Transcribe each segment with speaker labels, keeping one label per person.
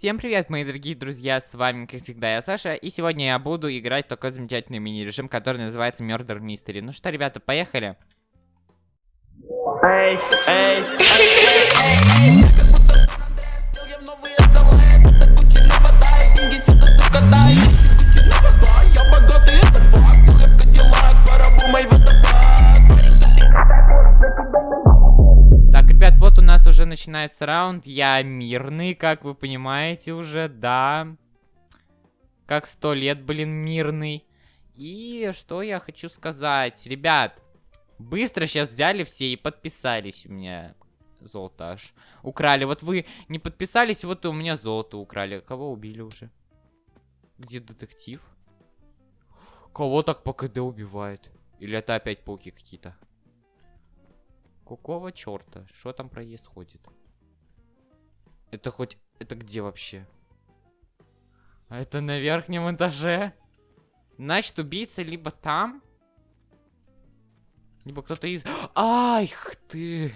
Speaker 1: Всем привет, мои дорогие друзья, с вами, как всегда, я Саша, и сегодня я буду играть такой замечательный мини-режим, который называется Murder Mystery. Ну что, ребята, поехали!
Speaker 2: Эй, эй,
Speaker 1: Так, начинается раунд, я мирный, как вы понимаете уже, да. Как сто лет, блин, мирный. И что я хочу сказать, ребят, быстро сейчас взяли все и подписались у меня. Золото аж украли. Вот вы не подписались, вот у меня золото украли. Кого убили уже? Где детектив? Кого так по КД убивает? Или это опять пауки какие-то? Какого черта? Что там происходит? Это хоть... Это где вообще? А это на верхнем этаже? Значит, убийца либо там, либо кто-то из... Ай, ты!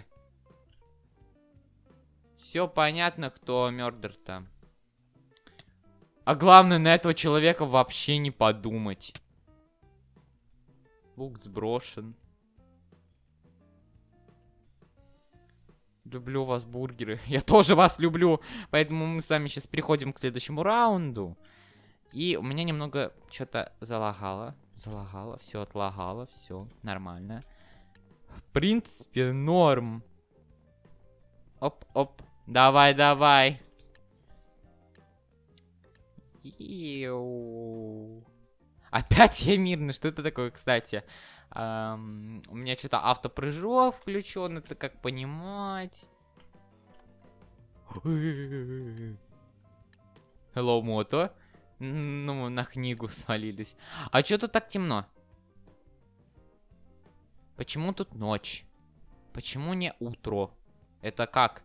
Speaker 1: Все понятно, кто мёрдер там. А главное, на этого человека вообще не подумать. Лук сброшен. Люблю вас, бургеры. Я тоже вас люблю. Поэтому мы с вами сейчас переходим к следующему раунду. И у меня немного что-то залагало. Залагало, все отлагало, все нормально. В принципе, норм. Оп-оп. Давай, давай. Иу. Опять я мирный. Что это такое, кстати? Эм, у меня что-то автопрыжок включен, это как понимать. Hello, мото. Ну, на книгу свалились. А что тут так темно? Почему тут ночь? Почему не утро? Это как?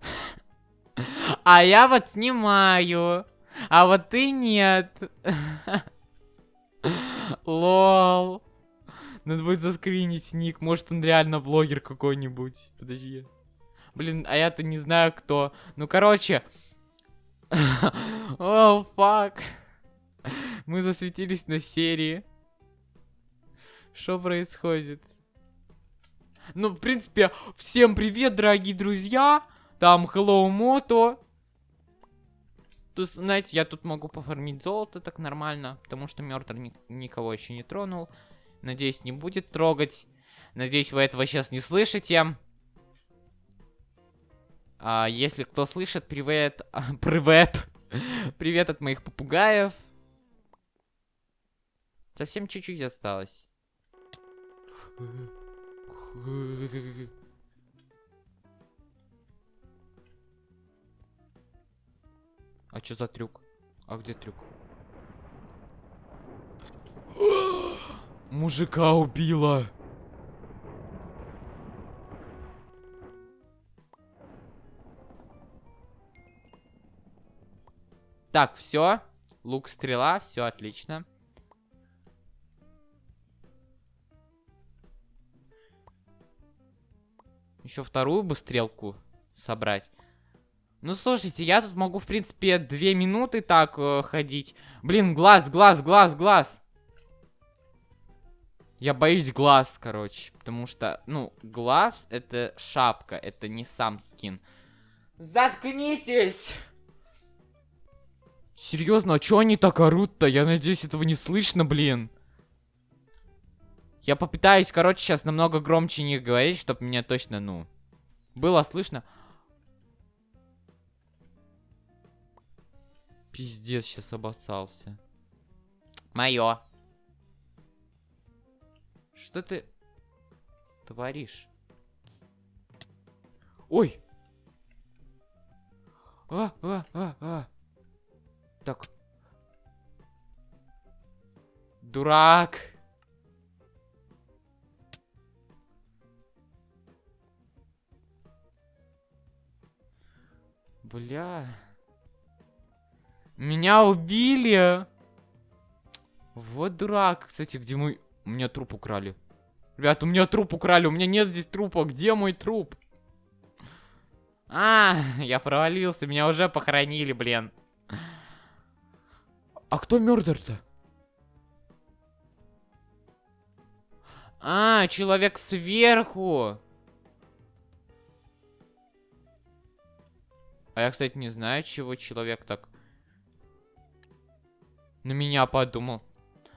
Speaker 1: А я вот снимаю. А вот ты нет. Лол. Надо будет заскринить ник. Может, он реально блогер какой-нибудь. Подожди. Блин, а я-то не знаю, кто. Ну, короче. О, фак. Мы засветились на серии. Что происходит? Ну, в принципе, всем привет, дорогие друзья. Там Hello Moto. Тут, знаете, я тут могу пофармить золото так нормально, потому что мертвый ни никого еще не тронул. Надеюсь, не будет трогать. Надеюсь, вы этого сейчас не слышите. А, если кто слышит, привет. привет. привет от моих попугаев. Совсем чуть-чуть осталось. А что за трюк? А где трюк? Мужика убила. Так, все. Лук, стрела, все отлично. Еще вторую бы стрелку собрать. Ну, слушайте, я тут могу, в принципе, две минуты так э, ходить. Блин, глаз, глаз, глаз, глаз. Я боюсь глаз, короче. Потому что, ну, глаз это шапка, это не сам скин. Заткнитесь! Серьезно, а чё они так орут-то? Я надеюсь, этого не слышно, блин. Я попытаюсь, короче, сейчас намного громче не говорить, чтобы меня точно, ну, было слышно. Пиздец, сейчас обоссался. Мое. Что ты творишь? Ой! А, а, а, а. Так. Дурак. Бля. Меня убили. Вот дурак. Кстати, где мой... У меня труп украли. Ребят, у меня труп украли. У меня нет здесь трупа. Где мой труп? А, я провалился, меня уже похоронили, блин. А кто мертвый-то? А, человек сверху. А я, кстати, не знаю, чего человек так на меня подумал.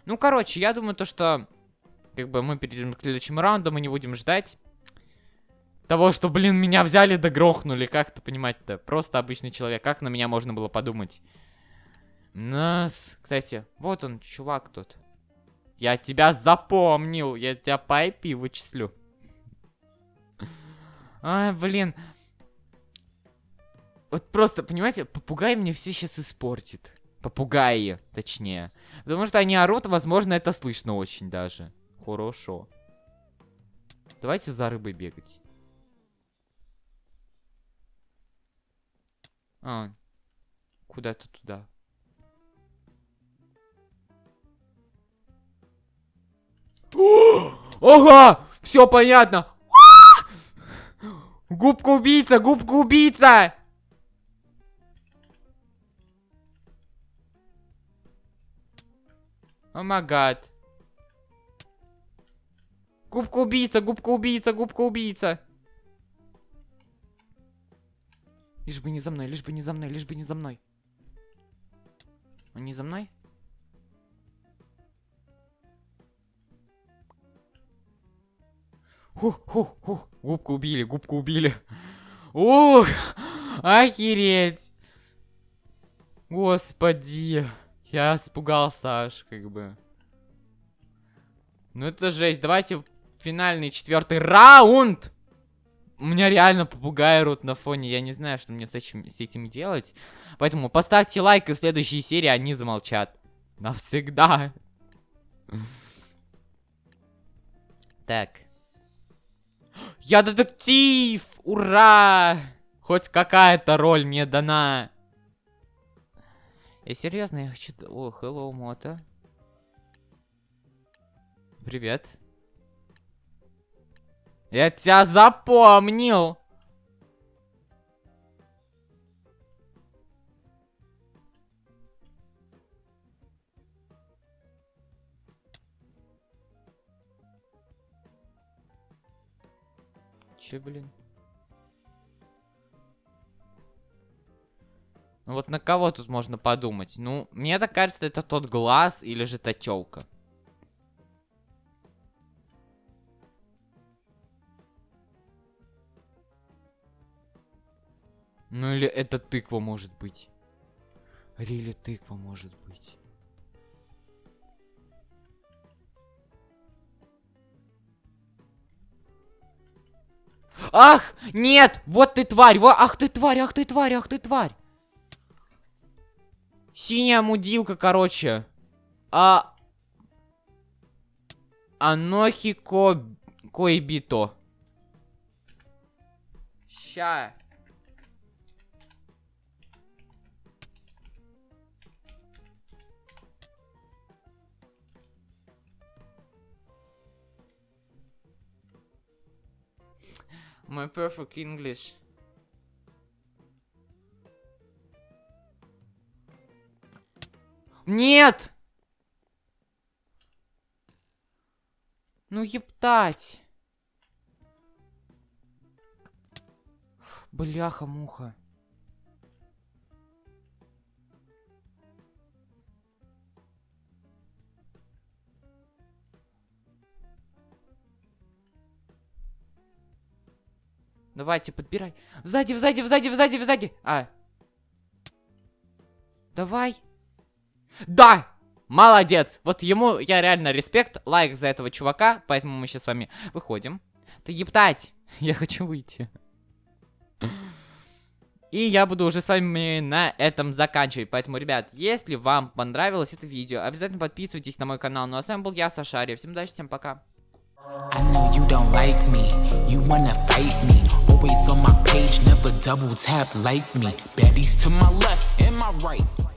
Speaker 1: Ну, короче, я думаю, то, что как бы мы перейдем к следующему раунду, мы не будем ждать того, что, блин, меня взяли да грохнули. Как это понимать-то? Просто обычный человек. Как на меня можно было подумать? Нас, кстати, вот он, чувак тут. Я тебя запомнил, я тебя по IP вычислю. Ай, блин. Вот просто, понимаете, попугай мне все сейчас испортит. Попугаи, точнее. Потому что они орут, возможно, это слышно очень даже. Хорошо. Давайте за рыбой бегать. А, куда-то туда. Ага! Все понятно! Губка убийца! Губка убийца! О магад. Губка убийца, губка убийца, губка убийца. Лишь бы не за мной, лишь бы не за мной, лишь бы не за мной. Он не за мной? Хух, хух, хух. Губку убили, губку убили. Ух, охереть. Господи. Я испугался аж, как бы. Ну это жесть. Давайте финальный четвертый раунд. У меня реально попугаи рут на фоне. Я не знаю, что мне с этим, с этим делать. Поэтому поставьте лайк, и в следующей серии они замолчат. Навсегда. Так. Я детектив! Ура! Хоть какая-то роль мне дана. Я серьезно, я хочу... О, hello, Мото. Привет. Я тебя запомнил. Че, блин? Ну вот на кого тут можно подумать? Ну, мне так кажется, это тот глаз или же та тёлка. Ну или это тыква может быть. Рили тыква может быть. Ах! Нет! Вот ты тварь! Во, ах ты тварь! Ах ты тварь! Ах ты тварь! Синяя мудилка, короче. А... Анохи ко... Коибито. Ща. My perfect English. Нет! Ну ептать. Бляха-муха. Давайте, подбирай. Сзади, сзади, сзади, сзади, сзади. А. Давай. Да! Молодец! Вот ему я реально респект, лайк за этого чувака, поэтому мы сейчас с вами выходим. Ты ептать! Я хочу выйти. И я буду уже с вами на этом заканчивать. Поэтому, ребят, если вам понравилось это видео, обязательно подписывайтесь на мой канал. Ну а с вами был я, Сашария. Всем удачи, всем пока. Always on my page, never double tap like me Baddies to my left and my right